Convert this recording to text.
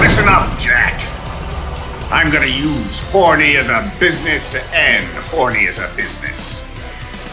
Listen up, Jack. I'm gonna use horny as a business to end horny as a business.